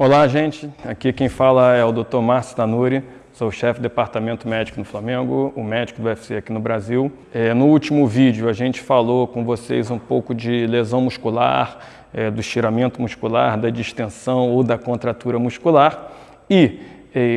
Olá, gente. Aqui quem fala é o Dr. Márcio Tanuri, sou chefe do departamento médico no Flamengo, o médico do UFC aqui no Brasil. É, no último vídeo a gente falou com vocês um pouco de lesão muscular, é, do estiramento muscular, da distensão ou da contratura muscular. E,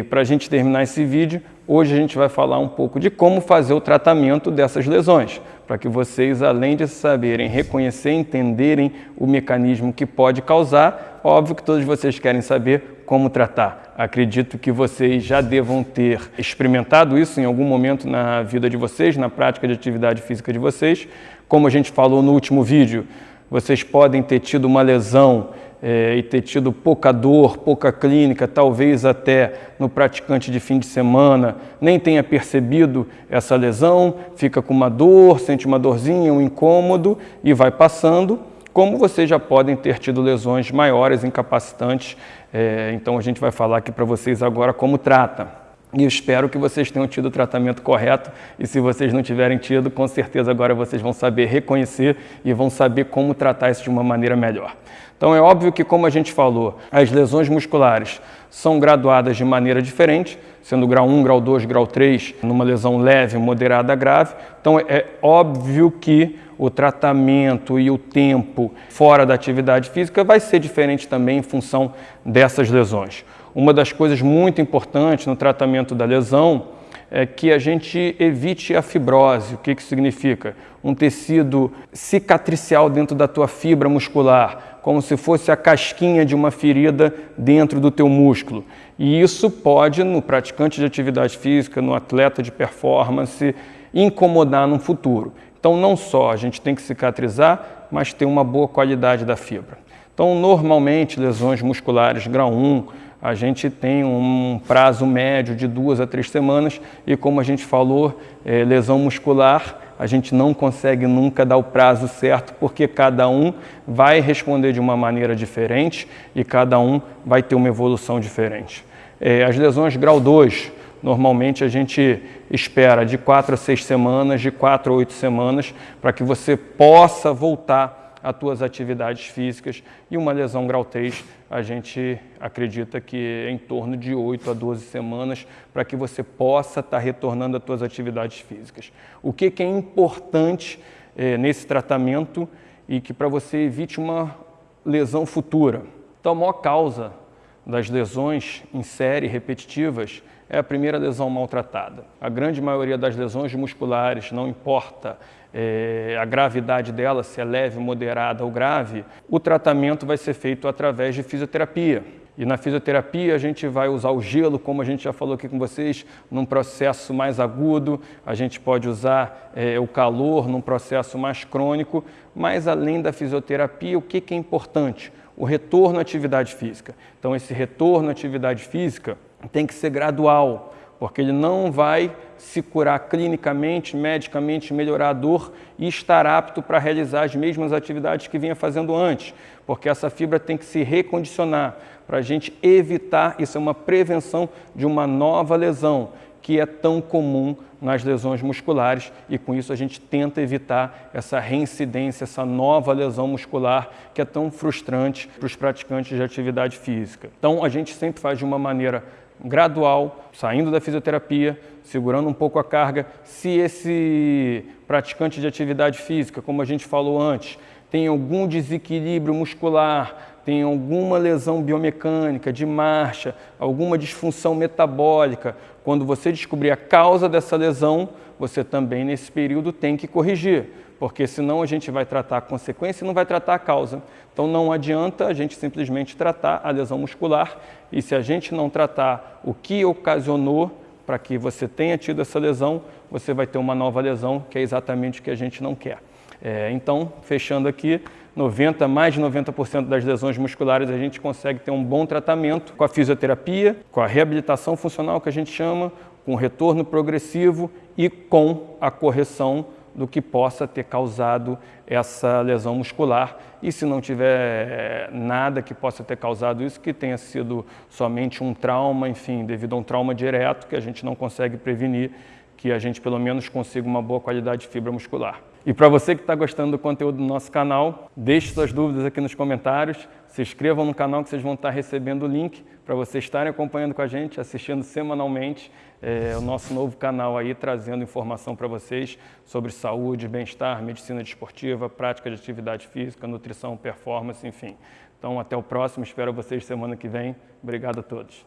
para a gente terminar esse vídeo, hoje a gente vai falar um pouco de como fazer o tratamento dessas lesões, para que vocês, além de saberem reconhecer, entenderem o mecanismo que pode causar, óbvio que todos vocês querem saber como tratar. Acredito que vocês já devam ter experimentado isso em algum momento na vida de vocês, na prática de atividade física de vocês. Como a gente falou no último vídeo, vocês podem ter tido uma lesão é, e ter tido pouca dor, pouca clínica, talvez até no praticante de fim de semana, nem tenha percebido essa lesão, fica com uma dor, sente uma dorzinha, um incômodo e vai passando como vocês já podem ter tido lesões maiores, incapacitantes. É, então a gente vai falar aqui para vocês agora como trata. E espero que vocês tenham tido o tratamento correto e se vocês não tiverem tido, com certeza agora vocês vão saber reconhecer e vão saber como tratar isso de uma maneira melhor. Então é óbvio que, como a gente falou, as lesões musculares são graduadas de maneira diferente, sendo grau 1, grau 2, grau 3, numa lesão leve, moderada, grave. Então é óbvio que o tratamento e o tempo fora da atividade física vai ser diferente também em função dessas lesões. Uma das coisas muito importantes no tratamento da lesão é que a gente evite a fibrose. O que isso significa? Um tecido cicatricial dentro da tua fibra muscular, como se fosse a casquinha de uma ferida dentro do teu músculo. E isso pode, no praticante de atividade física, no atleta de performance, incomodar no futuro. Então, não só a gente tem que cicatrizar, mas ter uma boa qualidade da fibra. Então, normalmente, lesões musculares grau 1, a gente tem um prazo médio de duas a três semanas e, como a gente falou, é, lesão muscular, a gente não consegue nunca dar o prazo certo porque cada um vai responder de uma maneira diferente e cada um vai ter uma evolução diferente. É, as lesões grau 2, Normalmente a gente espera de quatro a seis semanas, de quatro a oito semanas, para que você possa voltar às suas atividades físicas. E uma lesão grau 3, a gente acredita que é em torno de 8 a 12 semanas, para que você possa estar retornando às suas atividades físicas. O que, que é importante é, nesse tratamento e que para você evite uma lesão futura? Então, a maior causa das lesões em série repetitivas é a primeira lesão maltratada. A grande maioria das lesões musculares, não importa é, a gravidade dela, se é leve, moderada ou grave, o tratamento vai ser feito através de fisioterapia. E na fisioterapia a gente vai usar o gelo, como a gente já falou aqui com vocês, num processo mais agudo, a gente pode usar é, o calor num processo mais crônico, mas além da fisioterapia, o que, que é importante? O retorno à atividade física. Então esse retorno à atividade física tem que ser gradual, porque ele não vai se curar clinicamente, medicamente, melhorar a dor e estar apto para realizar as mesmas atividades que vinha fazendo antes, porque essa fibra tem que se recondicionar para a gente evitar, isso é uma prevenção de uma nova lesão, que é tão comum nas lesões musculares e com isso a gente tenta evitar essa reincidência, essa nova lesão muscular que é tão frustrante para os praticantes de atividade física. Então a gente sempre faz de uma maneira gradual, saindo da fisioterapia, segurando um pouco a carga. Se esse praticante de atividade física, como a gente falou antes, tem algum desequilíbrio muscular, tem alguma lesão biomecânica, de marcha, alguma disfunção metabólica, quando você descobrir a causa dessa lesão, você também nesse período tem que corrigir, porque senão a gente vai tratar a consequência e não vai tratar a causa. Então não adianta a gente simplesmente tratar a lesão muscular e se a gente não tratar o que ocasionou para que você tenha tido essa lesão, você vai ter uma nova lesão, que é exatamente o que a gente não quer. É, então, fechando aqui, 90, mais de 90% das lesões musculares a gente consegue ter um bom tratamento com a fisioterapia, com a reabilitação funcional que a gente chama, com retorno progressivo e com a correção do que possa ter causado essa lesão muscular. E se não tiver eh, nada que possa ter causado isso, que tenha sido somente um trauma, enfim, devido a um trauma direto que a gente não consegue prevenir, que a gente pelo menos consiga uma boa qualidade de fibra muscular. E para você que está gostando do conteúdo do nosso canal, deixe suas dúvidas aqui nos comentários, se inscrevam no canal que vocês vão estar recebendo o link para vocês estarem acompanhando com a gente, assistindo semanalmente é, o nosso novo canal aí, trazendo informação para vocês sobre saúde, bem-estar, medicina desportiva, prática de atividade física, nutrição, performance, enfim. Então até o próximo, espero vocês semana que vem. Obrigado a todos.